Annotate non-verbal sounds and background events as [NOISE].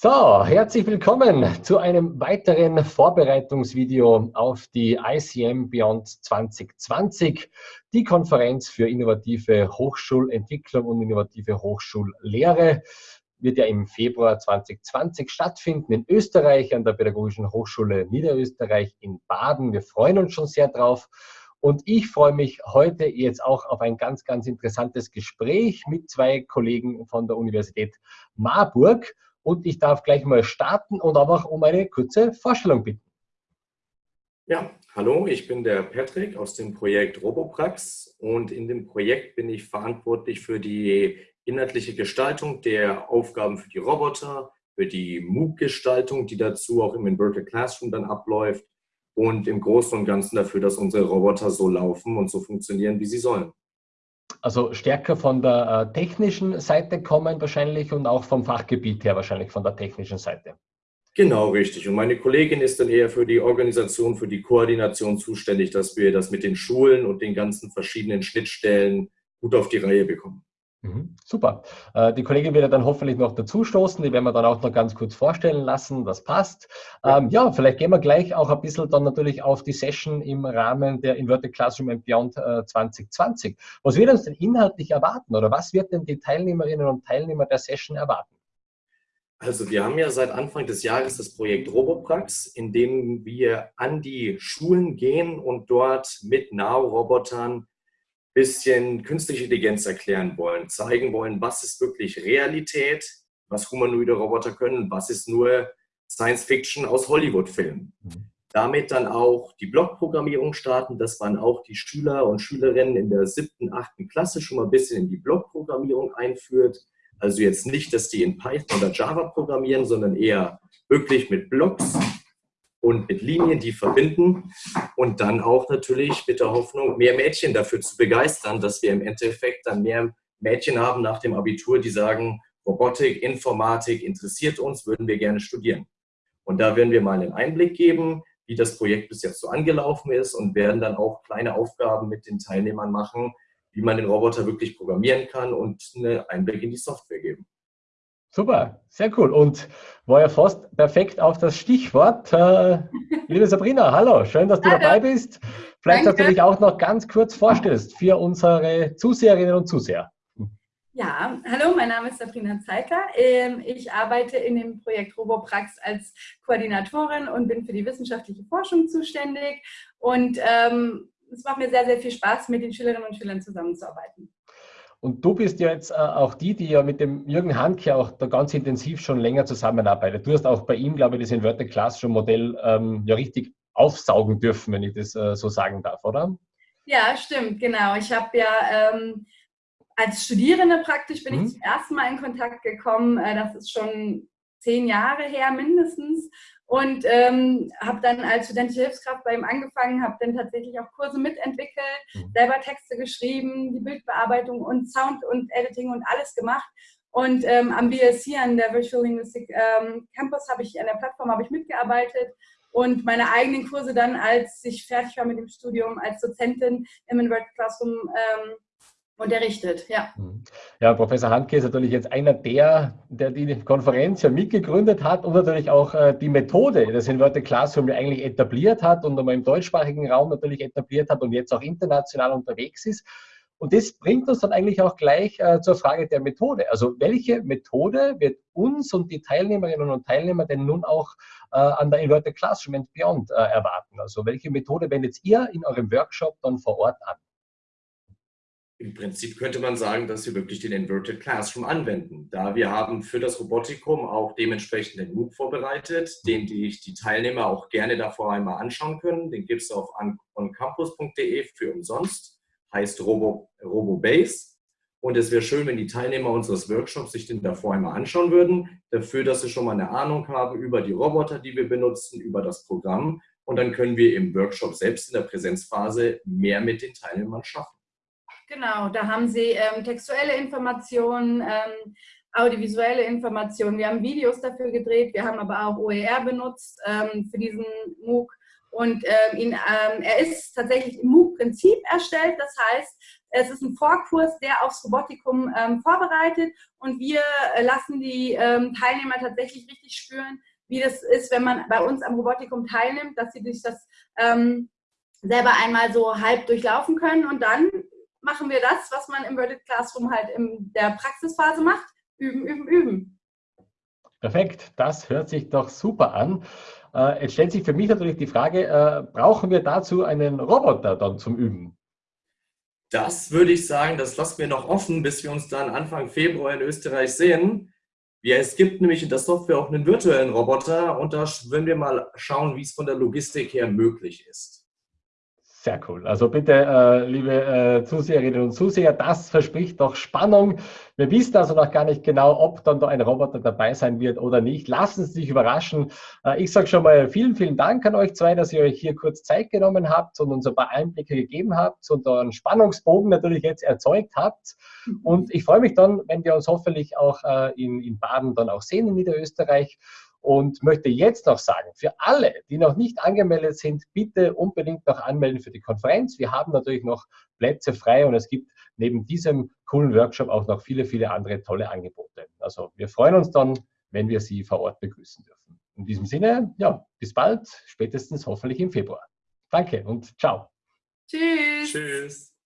So, herzlich willkommen zu einem weiteren Vorbereitungsvideo auf die ICM Beyond 2020, die Konferenz für innovative Hochschulentwicklung und innovative Hochschullehre. Wird ja im Februar 2020 stattfinden in Österreich an der Pädagogischen Hochschule Niederösterreich in Baden. Wir freuen uns schon sehr drauf. Und ich freue mich heute jetzt auch auf ein ganz, ganz interessantes Gespräch mit zwei Kollegen von der Universität Marburg. Und ich darf gleich mal starten und auch um eine kurze Vorstellung bitten. Ja, hallo, ich bin der Patrick aus dem Projekt Roboprax und in dem Projekt bin ich verantwortlich für die inhaltliche Gestaltung der Aufgaben für die Roboter, für die MOOC-Gestaltung, die dazu auch im Inverted Classroom dann abläuft und im Großen und Ganzen dafür, dass unsere Roboter so laufen und so funktionieren, wie sie sollen. Also stärker von der äh, technischen Seite kommen wahrscheinlich und auch vom Fachgebiet her wahrscheinlich von der technischen Seite. Genau, richtig. Und meine Kollegin ist dann eher für die Organisation, für die Koordination zuständig, dass wir das mit den Schulen und den ganzen verschiedenen Schnittstellen gut auf die Reihe bekommen. Mhm, super. Äh, die Kollegin wird dann hoffentlich noch dazu stoßen. Die werden wir dann auch noch ganz kurz vorstellen lassen. Das passt. Ähm, ja, vielleicht gehen wir gleich auch ein bisschen dann natürlich auf die Session im Rahmen der Inverted Classroom and Beyond 2020. Äh, was wird uns denn inhaltlich erwarten oder was wird denn die Teilnehmerinnen und Teilnehmer der Session erwarten? Also wir haben ja seit Anfang des Jahres das Projekt Roboprax, in dem wir an die Schulen gehen und dort mit Now-Robotern bisschen künstliche Intelligenz erklären wollen, zeigen wollen, was ist wirklich Realität, was humanoide Roboter können, was ist nur Science Fiction aus Hollywood-Filmen. Mhm. Damit dann auch die Blockprogrammierung starten, dass man auch die Schüler und Schülerinnen in der siebten, achten Klasse schon mal ein bisschen in die Blockprogrammierung einführt. Also jetzt nicht, dass die in Python oder Java programmieren, sondern eher wirklich mit Blocks und mit Linien, die verbinden und dann auch natürlich mit der Hoffnung, mehr Mädchen dafür zu begeistern, dass wir im Endeffekt dann mehr Mädchen haben nach dem Abitur, die sagen, Robotik, Informatik interessiert uns, würden wir gerne studieren. Und da werden wir mal einen Einblick geben, wie das Projekt bis jetzt so angelaufen ist und werden dann auch kleine Aufgaben mit den Teilnehmern machen, wie man den Roboter wirklich programmieren kann und einen Einblick in die Software geben. Super, sehr cool. Und war ja fast perfekt auf das Stichwort. Äh, [LAUGHS] liebe Sabrina, hallo, schön, dass du hallo. dabei bist. Vielleicht, Danke. dass du dich auch noch ganz kurz vorstellst für unsere Zuseherinnen und Zuseher. Ja, hallo, mein Name ist Sabrina Zeitler. Ähm, ich arbeite in dem Projekt RoboPrax als Koordinatorin und bin für die wissenschaftliche Forschung zuständig. Und ähm, es macht mir sehr, sehr viel Spaß, mit den Schülerinnen und Schülern zusammenzuarbeiten. Und du bist ja jetzt äh, auch die, die ja mit dem Jürgen Handke auch da ganz intensiv schon länger zusammenarbeitet. Du hast auch bei ihm, glaube ich, das Inverted Classroom Modell ähm, ja richtig aufsaugen dürfen, wenn ich das äh, so sagen darf, oder? Ja, stimmt, genau. Ich habe ja ähm, als Studierende praktisch bin hm. ich mhm. zum ersten Mal in Kontakt gekommen. Äh, das ist schon zehn Jahre her mindestens und ähm, habe dann als studentische Hilfskraft bei ihm angefangen, habe dann tatsächlich auch Kurse mitentwickelt, mhm. selber Texte geschrieben, die Bildbearbeitung und Sound und Editing und alles gemacht. Und ähm, am BSC, an der Virtual Linguistic ähm, Campus, habe ich an der Plattform habe ich mitgearbeitet und meine eigenen Kurse dann, als ich fertig war mit dem Studium als Dozentin im Inverted Classroom ähm, unterrichtet, ja. Mhm. Ja, Professor Handke ist natürlich jetzt einer der, der die Konferenz ja mitgegründet hat und natürlich auch äh, die Methode des Inverted Classroom eigentlich etabliert hat und einmal im deutschsprachigen Raum natürlich etabliert hat und jetzt auch international unterwegs ist. Und das bringt uns dann eigentlich auch gleich äh, zur Frage der Methode. Also welche Methode wird uns und die Teilnehmerinnen und Teilnehmer denn nun auch äh, an der Inverted Classroom and Beyond äh, erwarten? Also welche Methode wendet ihr in eurem Workshop dann vor Ort an? Im Prinzip könnte man sagen, dass wir wirklich den Inverted Classroom anwenden, da wir haben für das Robotikum auch dementsprechend den MOOC vorbereitet, den die, die Teilnehmer auch gerne davor einmal anschauen können. Den gibt es auf oncampus.de für umsonst, heißt Robo, RoboBase. Und es wäre schön, wenn die Teilnehmer unseres Workshops sich den davor einmal anschauen würden, dafür, dass sie schon mal eine Ahnung haben über die Roboter, die wir benutzen, über das Programm. Und dann können wir im Workshop selbst in der Präsenzphase mehr mit den Teilnehmern schaffen. Genau, da haben Sie ähm, textuelle Informationen, ähm, audiovisuelle Informationen. Wir haben Videos dafür gedreht, wir haben aber auch OER benutzt ähm, für diesen MOOC. Und ähm, ihn, ähm, er ist tatsächlich im MOOC-Prinzip erstellt, das heißt, Es ist ein Vorkurs, der aufs Robotikum ähm, vorbereitet und wir äh, lassen die Teilnehmer tatsächlich richtig spüren, wie das ist, wenn man bei uns am Robotikum teilnimmt, dass sie sich das selber einmal so halb durchlaufen können und dann machen wir das, was man im Worded Classroom halt in der Praxisphase macht, üben, üben, üben. Perfekt, das hört sich doch super an. Äh, jetzt stellt sich für mich natürlich die Frage, äh, brauchen wir dazu einen Roboter dann zum Üben? Das würde ich sagen, das lassen wir noch offen, bis wir uns dann Anfang Februar in Österreich sehen. Ja, es gibt nämlich in der Software auch einen virtuellen Roboter und da würden wir mal schauen, wie es von der Logistik her möglich ist. Sehr cool. Also bitte, äh, liebe äh, Zuseherinnen und Zuseher, das verspricht doch Spannung. Wir wissen also noch gar nicht genau, ob dann da ein Roboter dabei sein wird oder nicht. Lassen Sie sich überraschen. Äh, ich sage schon mal vielen, vielen Dank an euch zwei, dass ihr euch hier kurz Zeit genommen habt und uns ein paar Einblicke gegeben habt und einen Spannungsbogen natürlich jetzt erzeugt habt. Und ich freue mich dann, wenn wir uns hoffentlich auch äh, in, in Baden dann auch sehen in Niederösterreich und möchte jetzt noch sagen, für alle, die noch nicht angemeldet sind, bitte unbedingt noch anmelden für die Konferenz. Wir haben natürlich noch Plätze frei und es gibt neben diesem coolen Workshop auch noch viele, viele andere tolle Angebote. Also wir freuen uns dann, wenn wir Sie vor Ort begrüßen dürfen. In diesem Sinne, ja, bis bald, spätestens hoffentlich im Februar. Danke und ciao. Tschüss. Tschüss.